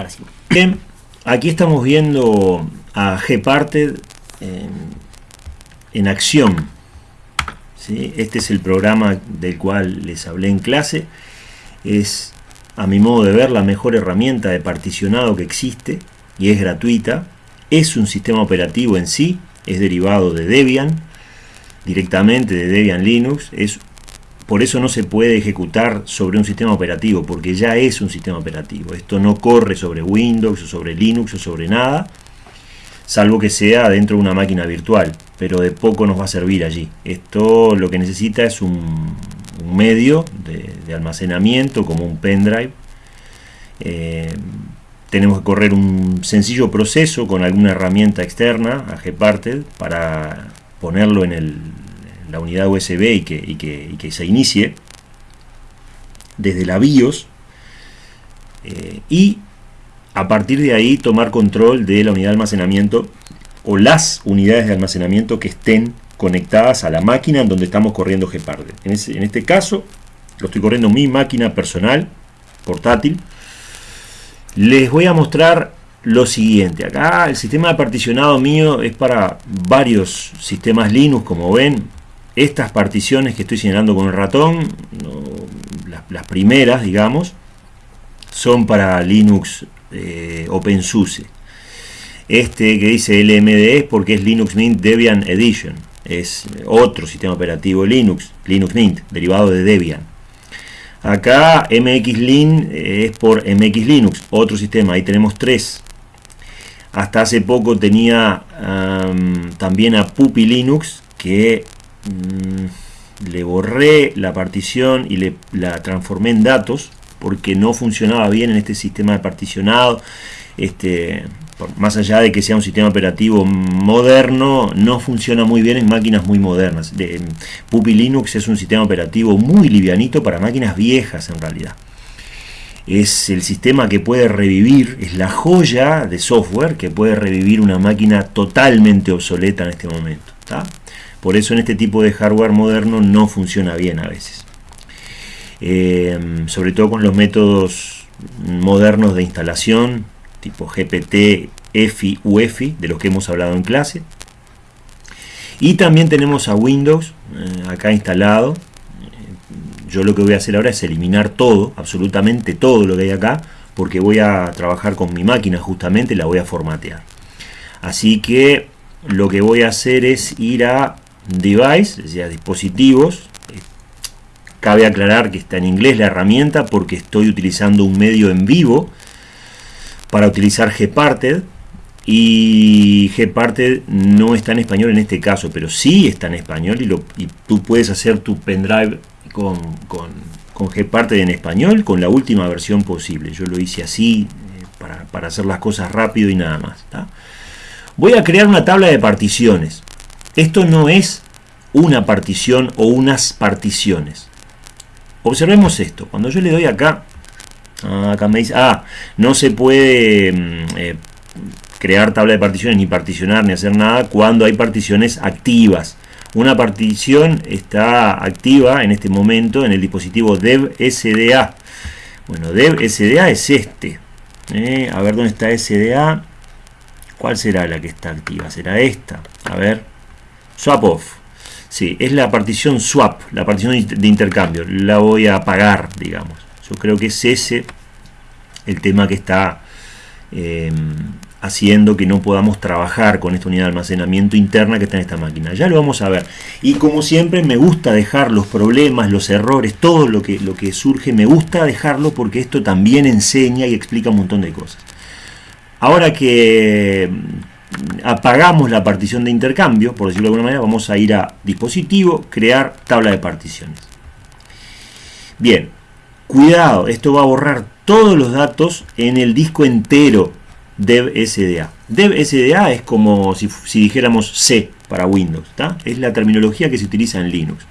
Ahora sí. Bien, aquí estamos viendo a Gparted en, acción. Este es el programa del cual les hablé en clase. Es, a mi modo de ver, la mejor herramienta de particionado que existe y es gratuita. Es un sistema operativo en sí, es derivado de Debian, directamente de Debian Linux. Es, por eso no se puede ejecutar sobre un sistema operativo, porque ya es un sistema operativo. Esto no corre sobre Windows o sobre Linux o sobre nada, salvo que sea dentro de una máquina virtual, pero de poco nos va a servir allí. Esto lo que necesita es un, medio de, almacenamiento, como un pendrive. Eh, tenemos que correr un sencillo proceso con alguna herramienta externa a Gparted para ponerlo en, el, la unidad USB y que, que, que, se inicie desde la BIOS eh, y a partir de ahí tomar control de la unidad de almacenamiento o las unidades de almacenamiento que estén conectadas a la máquina en donde estamos corriendo Gparted. En, este caso lo estoy corriendo en mi máquina personal, portátil, les voy a mostrar lo siguiente. Acá el sistema de particionado mío es para varios sistemas Linux, como ven. Estas particiones que estoy señalando con el ratón, las, primeras, digamos, son para Linux eh, OpenSUSE. Este que dice LMD es porque es Linux Mint Debian Edition. Es otro sistema operativo Linux, Linux Mint, derivado de Debian. Acá MXLin es por MX Linux, otro sistema, ahí tenemos tres. Hasta hace poco tenía también a Puppy Linux, que um, le borré la partición y le, la transformé en datos, porque no funcionaba bien en este sistema de particionado. Este, más allá de que sea un sistema operativo moderno, no funciona muy bien en máquinas muy modernas. De, Puppy Linux es un sistema operativo muy livianito para máquinas viejas en realidad. Es el sistema que puede revivir, es la joya de software que puede revivir una máquina totalmente obsoleta en este momento. Por eso en este tipo de hardware moderno no funciona bien a veces. Eh, sobre todo con los métodos modernos de instalación, tipo GPT, EFI, UEFI, de los que hemos hablado en clase. Y también tenemos a Windows eh, acá instalado. Yo lo que voy a hacer ahora es eliminar todo, absolutamente todo lo que hay acá, porque voy a trabajar con mi máquina justamente, la voy a formatear. Así que lo que voy a hacer es ir a Device, es decir, dispositivos. Cabe aclarar que está en inglés la herramienta porque estoy utilizando un medio en vivo para utilizar Gparted y Gparted no está en español en este caso, pero sí está en español y, lo, y tú puedes hacer tu pendrive con, con, con, Gparted en español con la última versión posible. Yo lo hice así eh, para, para, hacer las cosas rápido y nada más. Voy a crear una tabla de particiones. Esto no es una partición o unas particiones. Observemos esto. Cuando yo le doy acá Ah, acá me dice, ah, no se puede mm, eh, crear tabla de particiones, ni particionar, ni hacer nada cuando hay particiones activas. Una partición está activa en este momento en el dispositivo dev SDA. Bueno, dev SDA es este. Eh, a ver dónde está SDA. ¿Cuál será la que está activa? ¿Será esta? A ver. Swap off. Sí, es la partición swap, la partición de intercambio. La voy a apagar, digamos. Yo creo que es ese el tema que está eh, haciendo que no podamos trabajar con esta unidad de almacenamiento interna que está en esta máquina. Ya lo vamos a ver. Y como siempre me gusta dejar los problemas, los errores, todo lo que, lo que surge, me gusta dejarlo porque esto también enseña y explica un montón de cosas. Ahora que apagamos la partición de intercambio, por decirlo de alguna manera, vamos a ir a dispositivo, crear tabla de particiones. Bien, Cuidado, esto va a borrar todos los datos en el disco entero DevSDA. DevSDA es como si, dijéramos C para Windows, ¿está? es la terminología que se utiliza en Linux.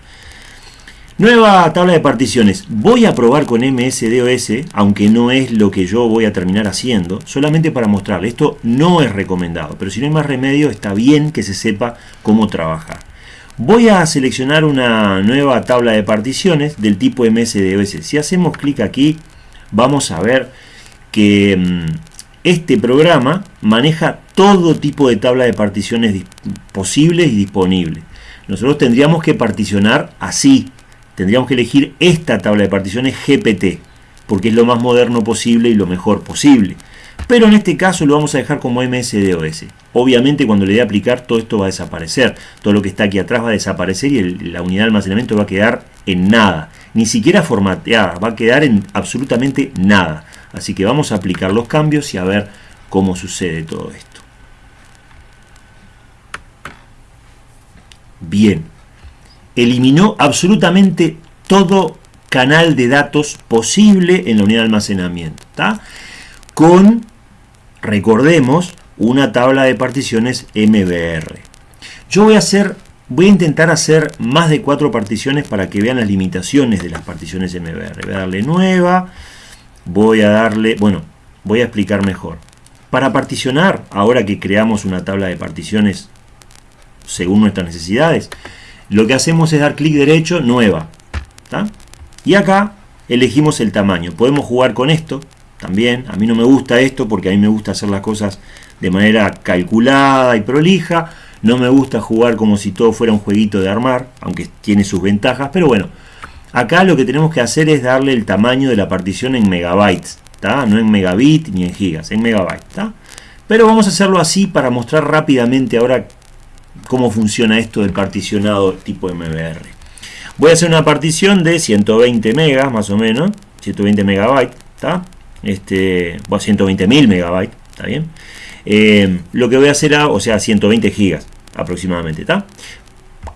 Nueva tabla de particiones. Voy a probar con MSDOS, aunque no es lo que yo voy a terminar haciendo, solamente para mostrarle. Esto no es recomendado, pero si no hay más remedio, está bien que se sepa cómo trabajar. Voy a seleccionar una nueva tabla de particiones del tipo MSDOS. Si hacemos clic aquí, vamos a ver que mmm, este programa maneja todo tipo de tabla de particiones posibles y disponibles. Nosotros tendríamos que particionar así. Tendríamos que elegir esta tabla de particiones GPT, porque es lo más moderno posible y lo mejor posible. Pero en este caso lo vamos a dejar como MSDOS. Obviamente cuando le dé a aplicar todo esto va a desaparecer. Todo lo que está aquí atrás va a desaparecer y la unidad de almacenamiento va a quedar en nada. Ni siquiera formateada, va a quedar en absolutamente nada. Así que vamos a aplicar los cambios y a ver cómo sucede todo esto. Bien, eliminó absolutamente todo canal de datos posible en la unidad de almacenamiento. Con, recordemos, una tabla de particiones MBR. Yo voy a hacer, voy a intentar hacer más de cuatro particiones para que vean las limitaciones de las particiones MBR. Voy a darle nueva, voy a darle, bueno, voy a explicar mejor. Para particionar, ahora que creamos una tabla de particiones según nuestras necesidades, lo que hacemos es dar clic derecho, nueva. Y acá elegimos el tamaño. Podemos jugar con esto también. A mí no me gusta esto porque a mí me gusta hacer las cosas de manera calculada y prolija. No me gusta jugar como si todo fuera un jueguito de armar, aunque tiene sus ventajas. Pero bueno, Acá lo que tenemos que hacer es darle el tamaño de la partición en megabytes, no en megabit ni en gigas, en megabytes. Pero vamos a hacerlo así para mostrar rápidamente ahora cómo funciona esto del particionado tipo MBR. Voy a hacer una partición de 120 megas más o menos, 120 megabytes, ¿está? Este, bueno, 120 mil megabytes, ¿está bien? Eh, lo que voy a hacer, o sea, 120 gigas aproximadamente, ¿está?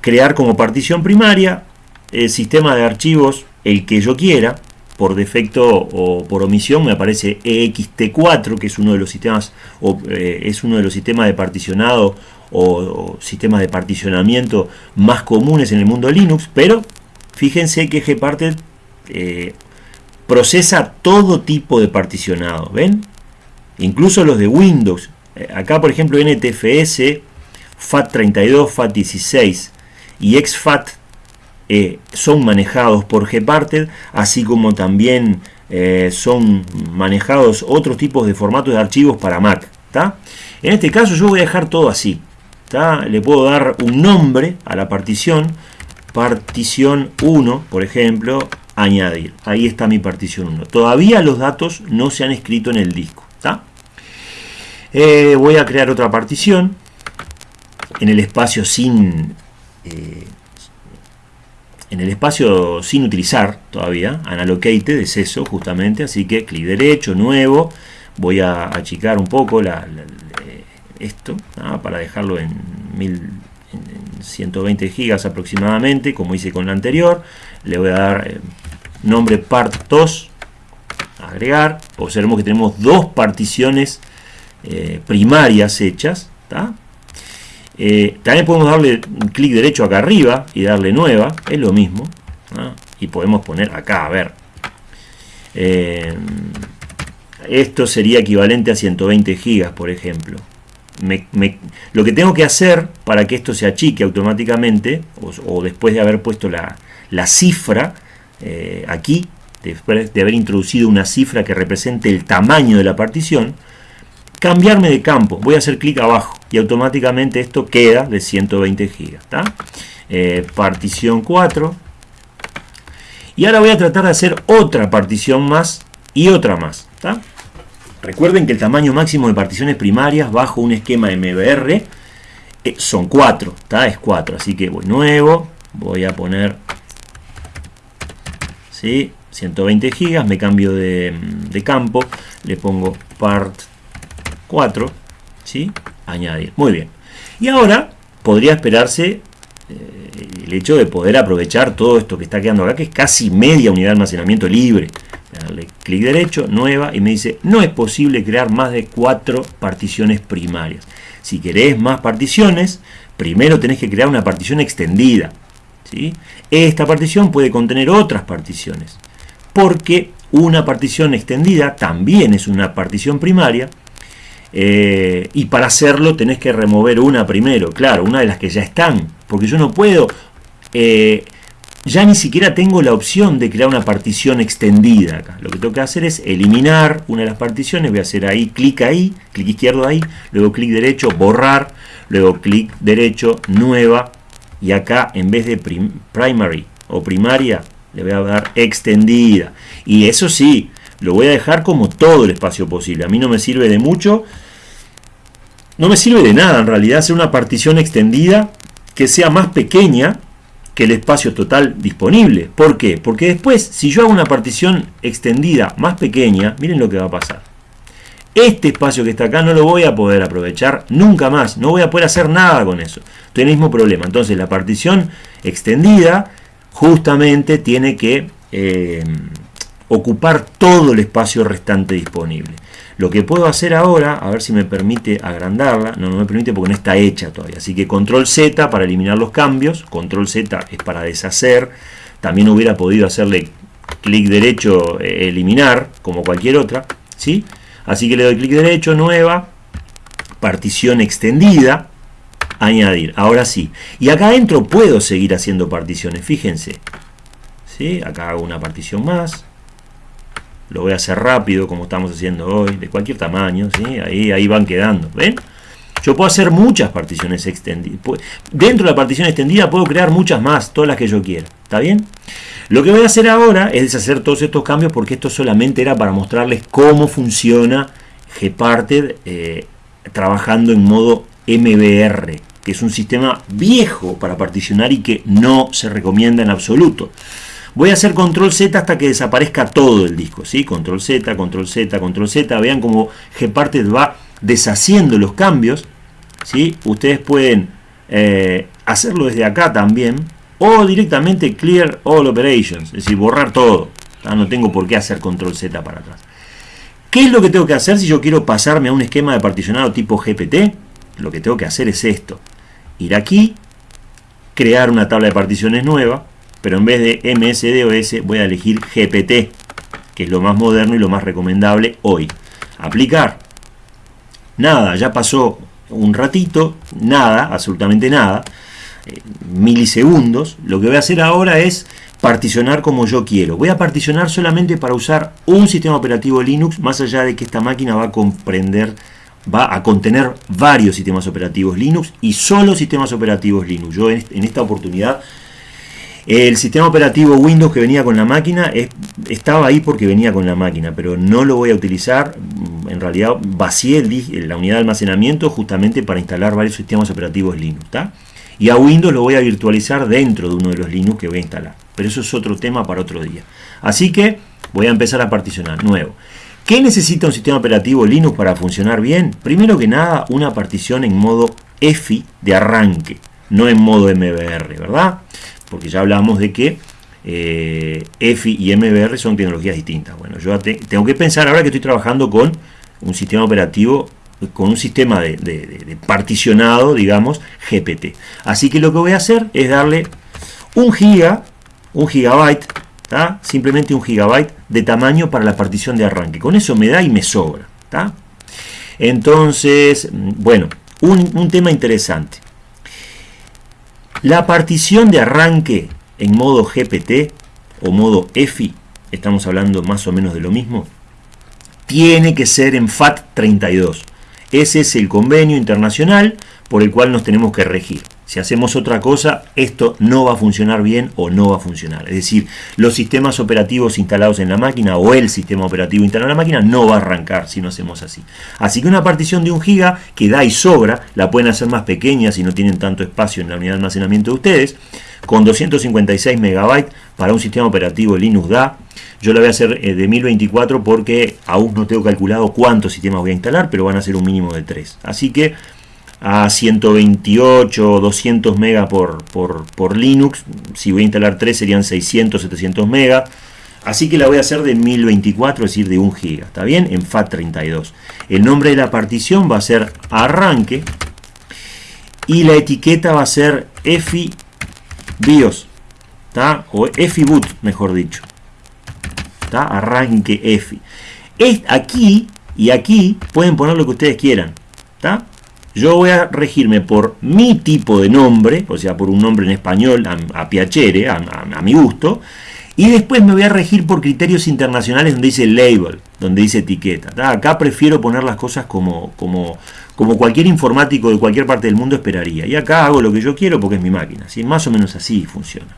Crear como partición primaria el sistema de archivos, el que yo quiera, por defecto o por omisión me aparece EXT4, que es uno de los sistemas, o, eh, es uno de los sistemas de particionado o, sistemas de particionamiento más comunes en el mundo Linux, pero fíjense que Gparted eh, procesa todo tipo de particionado, ¿ven? Incluso los de Windows. Eh, acá, por ejemplo, NTFS, FAT32, FAT16 y XFAT eh, son manejados por Gparted, así como también son manejados otros tipos de formatos de archivos para Mac. En este caso yo voy a dejar todo así. Le puedo dar un nombre a la partición, partición 1, por ejemplo, añadir. Ahí está mi partición 1. Todavía los datos no se han escrito en el disco. Eh, voy a crear otra partición en el espacio sin en el espacio sin utilizar todavía, unallocated es eso justamente, así que clic derecho, nuevo, voy a achicar un poco la, esto para dejarlo en, 120 gigas aproximadamente, como hice con la anterior, le voy a dar eh, nombre part2, agregar, observemos que tenemos dos particiones eh, primarias hechas, eh, también podemos darle un clic derecho acá arriba y darle nueva, es lo mismo. Y podemos poner acá, a ver. Eh, esto sería equivalente a 120 gigas, por ejemplo. Lo que tengo que hacer para que esto se achique automáticamente, o, después de haber puesto la, cifra eh, aquí, después de haber introducido una cifra que represente el tamaño de la partición, cambiarme de campo. Voy a hacer clic abajo y automáticamente esto queda de 120 gigas. Eh, partición 4. Y ahora voy a tratar de hacer otra partición más y otra más. Recuerden que el tamaño máximo de particiones primarias bajo un esquema MBR eh, son 4. Es 4. Así que voy nuevo. Voy a poner 120 gigas. Me cambio de, de campo. Le pongo part 4, ¿sí? Añadir. Muy bien. Y ahora podría esperarse eh, el hecho de poder aprovechar todo esto que está quedando acá, que es casi media unidad de almacenamiento libre. Darle clic derecho, nueva, y me dice, no es posible crear más de cuatro particiones primarias. Si querés más particiones, primero tenés que crear una partición extendida. ¿sí? Esta partición puede contener otras particiones, porque una partición extendida también es una partición primaria, eh, y para hacerlo tenés que remover una primero, claro, una de las que ya están, porque yo no puedo eh, ya ni siquiera tengo la opción de crear una partición extendida acá. Lo que tengo que hacer es eliminar una de las particiones, voy a hacer ahí, clic ahí, clic izquierdo ahí, luego clic derecho, borrar, luego clic derecho, nueva, y acá en vez de primary o primaria, le voy a dar extendida. Y eso sí, lo voy a dejar como todo el espacio posible. A mí no me sirve de mucho, no me sirve de nada en realidad hacer una partición extendida que sea más pequeña que el espacio total disponible. ¿Por qué? Porque después, si yo hago una partición extendida más pequeña, miren lo que va a pasar. Este espacio que está acá no lo voy a poder aprovechar nunca más. No voy a poder hacer nada con eso. Estoy el mismo problema. Entonces la partición extendida justamente tiene que eh, ocupar todo el espacio restante disponible. Lo que puedo hacer ahora, a ver si me permite agrandarla, no, no me permite porque no está hecha todavía, así que control Z para eliminar los cambios, control Z es para deshacer, también hubiera podido hacerle clic derecho eh, eliminar, como cualquier otra, ¿sí? Así que le doy clic derecho, nueva, partición extendida, añadir, ahora sí. Y acá adentro puedo seguir haciendo particiones, fíjense, ¿sí? Acá hago una partición más, lo voy a hacer rápido como estamos haciendo hoy, de cualquier tamaño, ahí, ahí van quedando, ¿ven? Yo puedo hacer muchas particiones extendidas. Dentro de la partición extendida puedo crear muchas más, todas las que yo quiera. ¿Está bien? Lo que voy a hacer ahora es deshacer todos estos cambios porque esto solamente era para mostrarles cómo funciona Gparted eh, trabajando en modo MBR, que es un sistema viejo para particionar y que no se recomienda en absoluto. Voy a hacer control Z hasta que desaparezca todo el disco, ¿sí? Control Z, control Z, control Z. Vean cómo Gparted va deshaciendo los cambios, ¿sí? Ustedes pueden eh, hacerlo desde acá también, o directamente clear all operations, es decir, borrar todo. No tengo por qué hacer control Z para atrás. ¿Qué es lo que tengo que hacer si yo quiero pasarme a un esquema de particionado tipo GPT? Lo que tengo que hacer es esto. Ir aquí, crear una tabla de particiones nueva, pero en vez de MSDOS voy a elegir GPT, que es lo más moderno y lo más recomendable hoy. Aplicar. Nada, ya pasó un ratito, nada, absolutamente nada, eh, milisegundos. Lo que voy a hacer ahora es particionar como yo quiero. Voy a particionar solamente para usar un sistema operativo Linux, más allá de que esta máquina va a comprender, va a contener varios sistemas operativos Linux y solo sistemas operativos Linux. Yo en esta oportunidad el sistema operativo Windows que venía con la máquina estaba ahí porque venía con la máquina, pero no lo voy a utilizar. En realidad vacié la unidad de almacenamiento justamente para instalar varios sistemas operativos Linux. Y a Windows lo voy a virtualizar dentro de uno de los Linux que voy a instalar. Pero eso es otro tema para otro día. Así que voy a empezar a particionar nuevo. ¿Qué necesita un sistema operativo Linux para funcionar bien? Primero que nada, una partición en modo EFI de arranque, no en modo MBR, ¿verdad? Porque ya hablamos de que eh, EFI y MBR son tecnologías distintas. Bueno, yo tengo que pensar ahora que estoy trabajando con un sistema operativo, con un sistema de, particionado, digamos, GPT. Así que lo que voy a hacer es darle un giga, un gigabyte, simplemente un gigabyte de tamaño para la partición de arranque. Con eso me da y me sobra. Entonces, bueno, un tema interesante. La partición de arranque en modo GPT o modo EFI, estamos hablando más o menos de lo mismo, tiene que ser en FAT32. Ese es el convenio internacional por el cual nos tenemos que regir. Si hacemos otra cosa, esto no va a funcionar bien o no va a funcionar. Es decir, los sistemas operativos instalados en la máquina o el sistema operativo instalado en la máquina no va a arrancar si no hacemos así. Así que una partición de un giga que da y sobra, la pueden hacer más pequeña si no tienen tanto espacio en la unidad de almacenamiento de ustedes, con 256 megabytes para un sistema operativo Linux da. Yo la voy a hacer eh, de 1024 porque aún no tengo calculado cuántos sistemas voy a instalar, pero van a ser un mínimo de 3. Así que a 128 o 200 megas por, por, Linux. Si voy a instalar 3 serían 600, 700 megas. Así que la voy a hacer de 1024, es decir, de 1 giga. ¿Está bien? En FAT32. El nombre de la partición va a ser arranque. Y la etiqueta va a ser EFI BIOS. ¿Está? O EFI boot, mejor dicho. ¿Está? Arranque EFI. Es aquí y aquí pueden poner lo que ustedes quieran. ¿Está? Yo voy a regirme por mi tipo de nombre, o sea, por un nombre en español a, a piacere, a, mi gusto, y después me voy a regir por criterios internacionales donde dice label, donde dice etiqueta. Acá prefiero poner las cosas como, como, cualquier informático de cualquier parte del mundo esperaría. Y acá hago lo que yo quiero porque es mi máquina. ¿sí? Más o menos así funciona.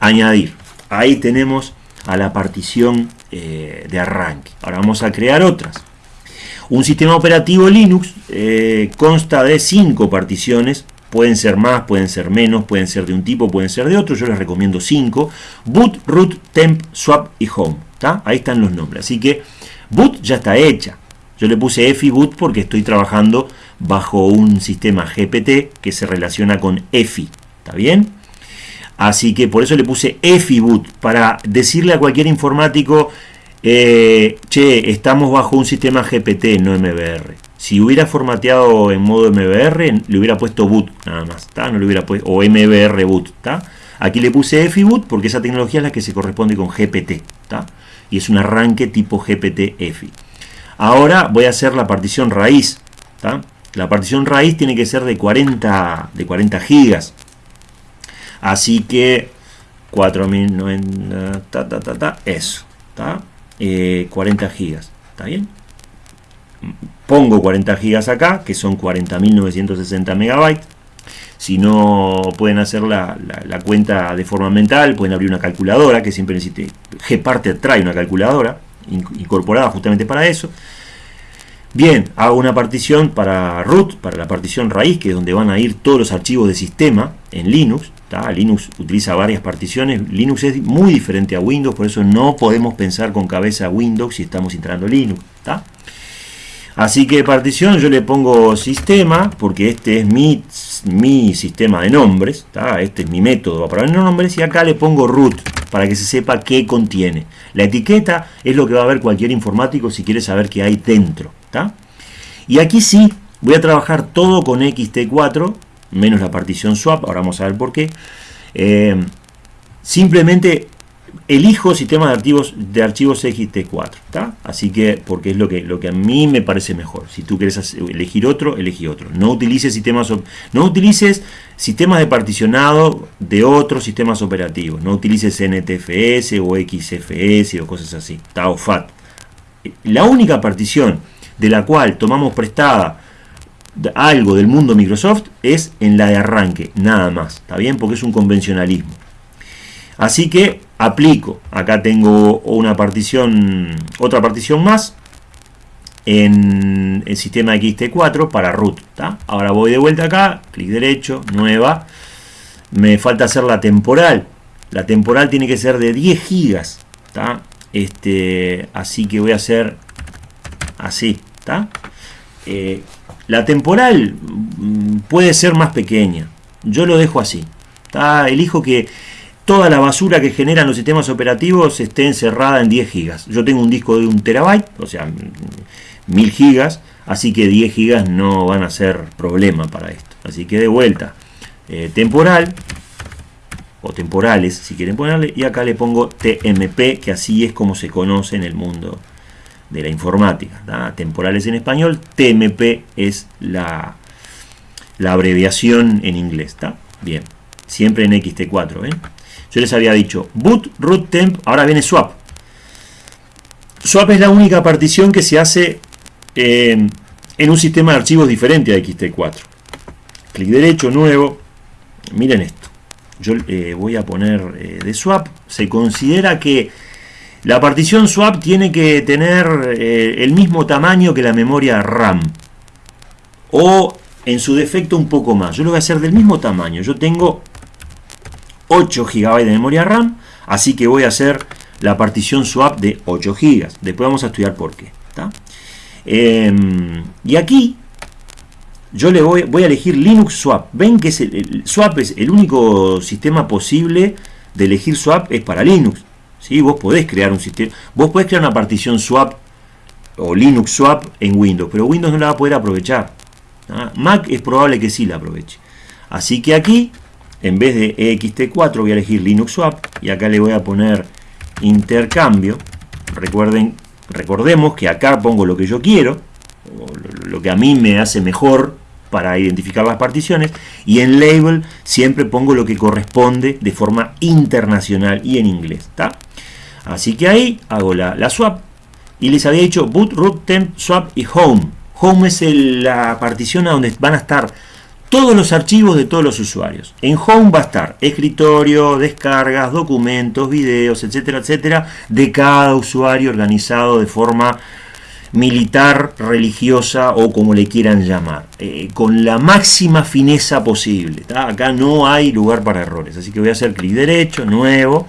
Añadir. Ahí tenemos a la partición eh, de arranque. Ahora vamos a crear otras. Un sistema operativo Linux eh, consta de cinco particiones. Pueden ser más, pueden ser menos, pueden ser de un tipo, pueden ser de otro. Yo les recomiendo cinco. Boot, root, temp, swap y home. Ahí están los nombres. Así que boot ya está hecha. Yo le puse EFI boot porque estoy trabajando bajo un sistema GPT que se relaciona con EFI. ¿Está bien? Así que por eso le puse EFI boot para decirle a cualquier informático eh, che, estamos bajo un sistema GPT, no MBR. Si hubiera formateado en modo MBR, le hubiera puesto boot nada más, No le hubiera puesto, o MBR boot, Aquí le puse EFI-boot porque esa tecnología es la que se corresponde con GPT, Y es un arranque tipo GPT-EFI. Ahora voy a hacer la partición raíz, La partición raíz tiene que ser de 40, de 40 gigas. Así que 4090, ta, ta, ta, ta, eso, ¿está? 40 eh, gigas. ¿Está bien? Pongo 40 gigas acá, que son 40.960 megabytes. Si no pueden hacer la, cuenta de forma mental, pueden abrir una calculadora, que siempre necesite. Gparted trae una calculadora incorporada justamente para eso. Bien, hago una partición para root, para la partición raíz, que es donde van a ir todos los archivos de sistema en Linux. Linux utiliza varias particiones. Linux es muy diferente a Windows, por eso no podemos pensar con cabeza Windows si estamos instalando Linux. Así que partición yo le pongo sistema, porque este es mi, mi sistema de nombres. Este es mi método para poner nombres. Y acá le pongo root, para que se sepa qué contiene. La etiqueta es lo que va a ver cualquier informático si quiere saber qué hay dentro. Y aquí sí, voy a trabajar todo con XT4 menos la partición swap, ahora vamos a ver por qué. Eh, simplemente elijo sistema de archivos de archivos XT4, Así que, porque es lo que, lo que a mí me parece mejor. Si tú quieres elegir otro, elegí otro. No utilices sistemas, no utilices sistemas de particionado de otros sistemas operativos. No utilices NTFS o XFS o cosas así, O FAT. La única partición de la cual tomamos prestada algo del mundo Microsoft es en la de arranque, nada más, ¿está bien? Porque es un convencionalismo. Así que aplico, acá tengo una partición, otra partición más en el sistema XT4 para root, Ahora voy de vuelta acá, clic derecho, nueva, me falta hacer la temporal, la temporal tiene que ser de 10 gigas, Este, así que voy a hacer así, ¿está? Eh, la temporal mm, puede ser más pequeña. Yo lo dejo así. Elijo que toda la basura que generan los sistemas operativos esté encerrada en 10 gigas. Yo tengo un disco de un terabyte, o sea, 1000 gigas, así que 10 gigas no van a ser problema para esto. Así que de vuelta, eh, temporal, o temporales si quieren ponerle, y acá le pongo TMP, que así es como se conoce en el mundo de la informática. Temporales en español, TMP es la, la abreviación en inglés. Bien, siempre en XT4. ¿eh? Yo les había dicho boot, root, temp, ahora viene swap. Swap es la única partición que se hace eh, en un sistema de archivos diferente a XT4. Clic derecho, nuevo. Miren esto. Yo eh, voy a poner de swap. Se considera que la partición swap tiene que tener eh, el mismo tamaño que la memoria RAM. O en su defecto un poco más. Yo lo voy a hacer del mismo tamaño. Yo tengo 8 GB de memoria RAM. Así que voy a hacer la partición swap de 8 GB. Después vamos a estudiar por qué. Em, y aquí yo le voy, a elegir Linux Swap. Ven que el Swap es el único sistema posible de elegir Swap es para Linux. Vos podés crear un sistema, vos podés crear una partición swap o Linux swap en Windows, pero Windows no la va a poder aprovechar. Mac es probable que sí la aproveche. Así que aquí, en vez de ext4, voy a elegir Linux swap y acá le voy a poner intercambio. Recuerden, recordemos que acá pongo lo que yo quiero, lo que a mí me hace mejor para identificar las particiones y en label siempre pongo lo que corresponde de forma internacional y en inglés. ¿está? Así que ahí hago la, la swap y les había dicho boot, root, temp, swap y home. Home es la partición a donde van a estar todos los archivos de todos los usuarios. En Home va a estar escritorio, descargas, documentos, videos, etcétera, etcétera, de cada usuario organizado de forma militar, religiosa o como le quieran llamar, eh, con la máxima fineza posible. Acá no hay lugar para errores, así que voy a hacer clic derecho, nuevo,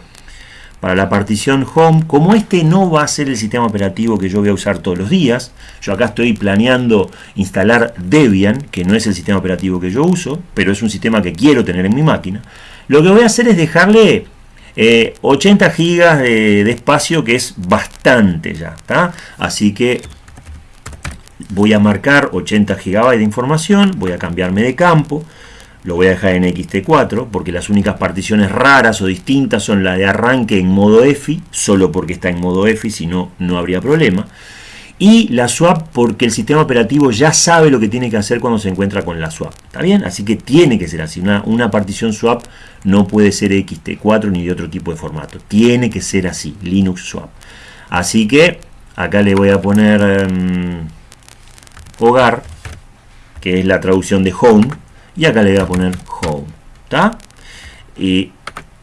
para la partición home, como este no va a ser el sistema operativo que yo voy a usar todos los días, yo acá estoy planeando instalar Debian, que no es el sistema operativo que yo uso, pero es un sistema que quiero tener en mi máquina, lo que voy a hacer es dejarle 80 eh, gigas de, espacio, que es bastante ya, Así que voy a marcar 80 gigabytes de información, voy a cambiarme de campo, lo voy a dejar en XT4 porque las únicas particiones raras o distintas son la de arranque en modo EFI, solo porque está en modo EFI, si no, no habría problema. Y la swap porque el sistema operativo ya sabe lo que tiene que hacer cuando se encuentra con la swap. ¿Está bien? Así que tiene que ser así. Una, una partición swap no puede ser XT4 ni de otro tipo de formato. Tiene que ser así, Linux swap. Así que acá le voy a poner em, hogar, que es la traducción de home y acá le voy a poner home ¿está? y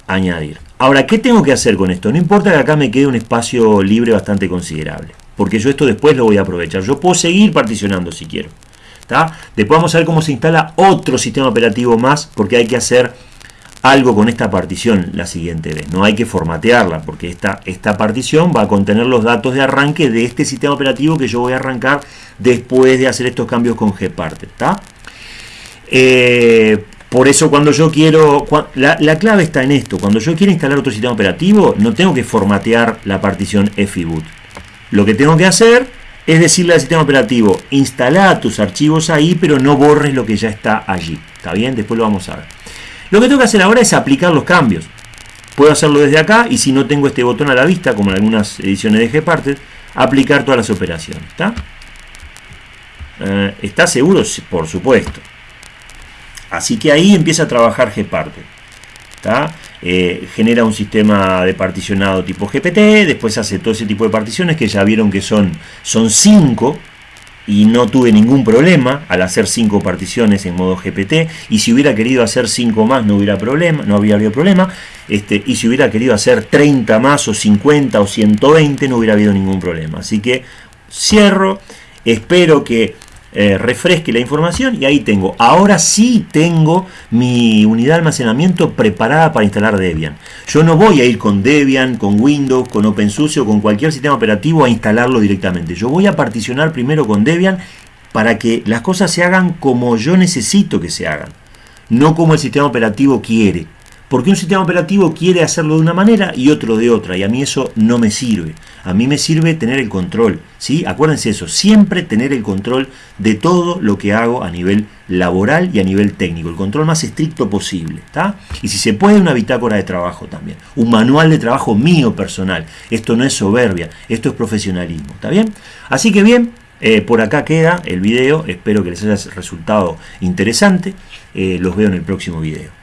añadir ahora ¿qué tengo que hacer con esto? no importa que acá me quede un espacio libre bastante considerable porque yo esto después lo voy a aprovechar yo puedo seguir particionando si quiero después vamos a ver cómo se instala otro sistema operativo más porque hay que hacer algo con esta partición la siguiente vez. No hay que formatearla porque esta, esta partición va a contener los datos de arranque de este sistema operativo que yo voy a arrancar después de hacer estos cambios con Gparted. Eh, por eso cuando yo quiero, la, clave está en esto, cuando yo quiero instalar otro sistema operativo, no tengo que formatear la partición FIBoot. Lo que tengo que hacer es decirle al sistema operativo, instala tus archivos ahí, pero no borres lo que ya está allí. ¿Está bien? Después lo vamos a ver. Lo que tengo que hacer ahora es aplicar los cambios. Puedo hacerlo desde acá y si no tengo este botón a la vista, como en algunas ediciones de Gparted, aplicar todas las operaciones. ¿Está? Eh, ¿Está seguro? Por supuesto. Así que ahí empieza a trabajar Gparted. Eh, genera un sistema de particionado tipo GPT, después hace todo ese tipo de particiones que ya vieron que son, son cinco y no tuve ningún problema al hacer cinco particiones en modo GPT y si hubiera querido hacer cinco más no hubiera problema, no habría habido problema este, y si hubiera querido hacer 30 más o 50 o 120 no hubiera habido ningún problema así que cierro espero que eh, refresque la información y ahí tengo. Ahora sí tengo mi unidad de almacenamiento preparada para instalar Debian. Yo no voy a ir con Debian, con Windows, con OpenSUSE o con cualquier sistema operativo a instalarlo directamente. Yo voy a particionar primero con Debian para que las cosas se hagan como yo necesito que se hagan, no como el sistema operativo quiere. Porque un sistema operativo quiere hacerlo de una manera y otro de otra, y a mí eso no me sirve. A mí me sirve tener el control, ¿sí? Acuérdense eso, siempre tener el control de todo lo que hago a nivel laboral y a nivel técnico, el control más estricto posible, ¿está? Y si se puede, una bitácora de trabajo también, un manual de trabajo mío personal. Esto no es soberbia, esto es profesionalismo, ¿está bien? Así que bien, eh, por acá queda el video, espero que les haya resultado interesante, eh, los veo en el próximo video.